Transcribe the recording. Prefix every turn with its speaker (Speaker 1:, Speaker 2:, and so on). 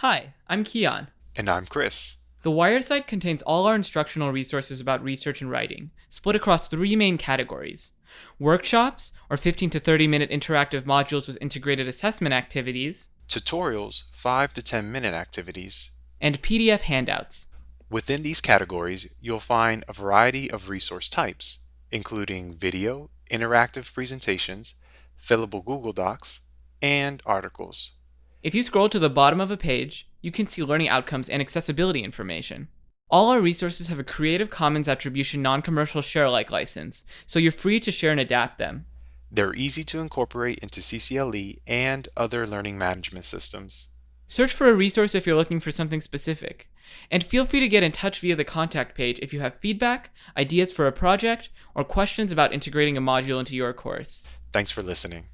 Speaker 1: Hi, I'm Keon.
Speaker 2: And I'm Chris.
Speaker 1: The Wired site contains all our instructional resources about research and writing, split across three main categories workshops, or 15 to 30 minute interactive modules with integrated assessment activities,
Speaker 2: Tutorials, 5 to 10 minute activities.
Speaker 1: and PDF handouts.
Speaker 2: Within these categories, you'll find a variety of resource types, including video, interactive presentations, fillable Google Docs, and articles.
Speaker 1: If you scroll to the bottom of a page, you can see learning outcomes and accessibility information. All our resources have a Creative Commons Attribution Non-Commercial Share-alike license, so you're free to share and adapt them.
Speaker 2: They're easy to incorporate into CCLE and other learning management systems.
Speaker 1: Search for a resource if you're looking for something specific. And feel free to get in touch via the contact page if you have feedback, ideas for a project, or questions about integrating a module into your course.
Speaker 2: Thanks for listening.